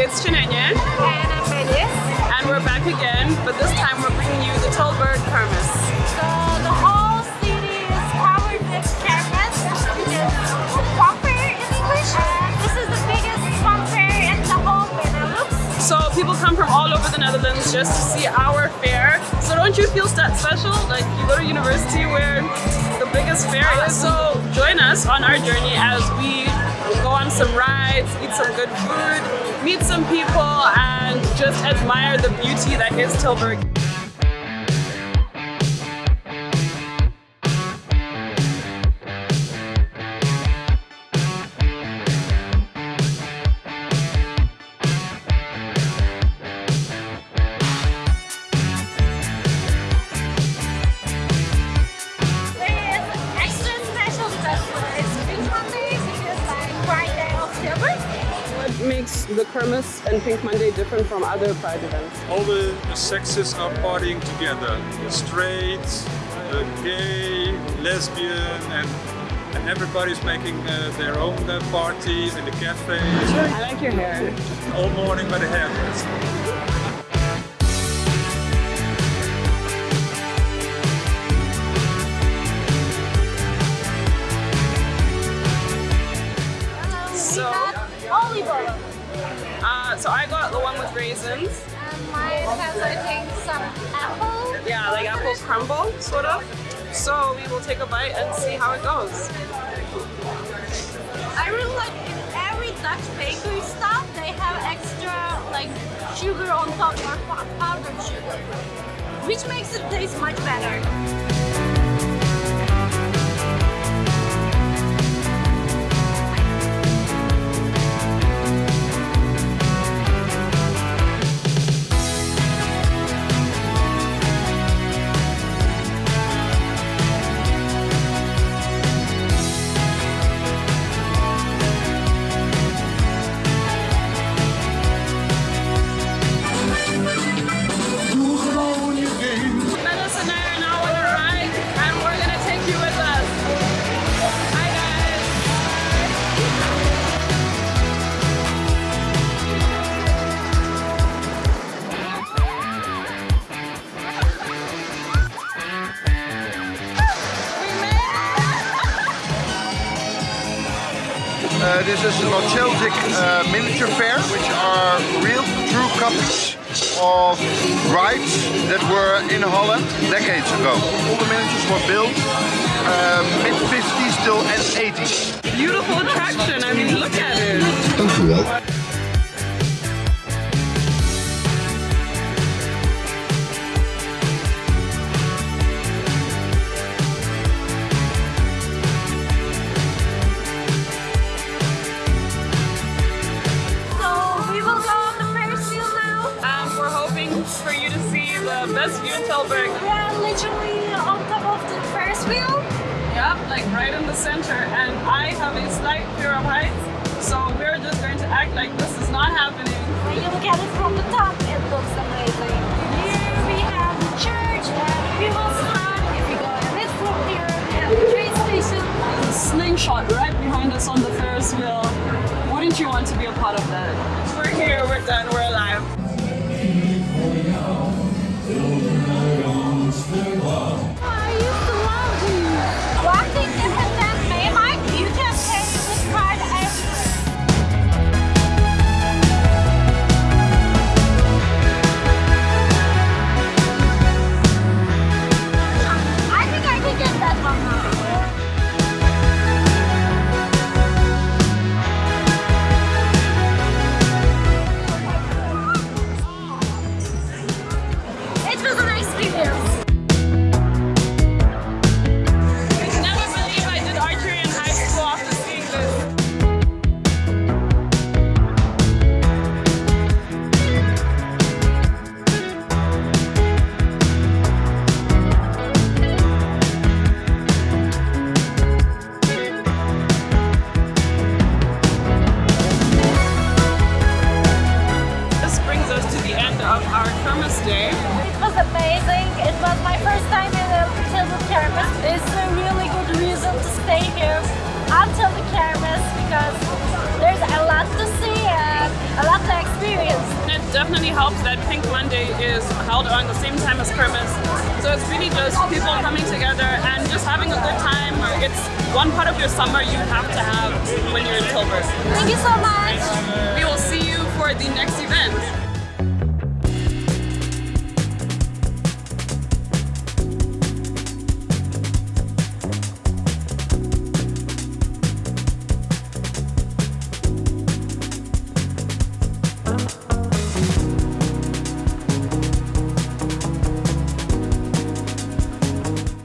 It's Chinenye. And I'm Melis. And we're back again, but this time we're bringing you the Tilburg Kermis. So the whole city is covered with kermis, which is fun fair in English. This is the biggest fair in the whole Benelux. So people come from all over the Netherlands just to see our fair. So don't you feel that special? Like you go to university where the biggest fair is. So join us on our journey as we go on some rides, eat some good food, meet some people, and just admire the beauty that is Tilburg. Makes the Kermis and Pink Monday different from other Pride events? all the, the sexes are partying together. The straight, the gay, lesbian, and and everybody's making uh, their own uh, parties in the cafes. I like your hair. All morning by the hairdresser. Uh, so I got the one with raisins. And mine has, I think, some apple. Yeah, like apple crumble, sort of. So we will take a bite and see how it goes. I really like in every Dutch bakery stuff, they have extra like sugar on top or pow- powdered sugar, which makes it taste much better. Uh, this is the Celtic uh, miniature fair, which are real true copies of rides that were in Holland decades ago. All the miniatures were built uh, mid 50s till end 80s. Hoping for you to see the best view in Tilburg. We are literally on top of the Ferris wheel. Yep, like right in the center. And I have a slight fear of heights, so we're just going to act like this is not happening. When you look at it from the top, it looks amazing. Here we have the church and we will start if we go a bit from here. We have the train station. There's slingshot right behind us on the Ferris wheel. Wouldn't you want to be a part of that? We're here, we're done, we're alive. day? It was amazing. It was my first time in the Tilburg Kermis. It's a really good reason to stay here until the Kermis because there's a lot to see and a lot to experience. It definitely helps that Pink Monday is held on the same time as Kermis. So it's really just people coming together and just having a good time. It's one part of your summer you have to have when you're in Tilburg. Thank you so much. We will see you for the next event.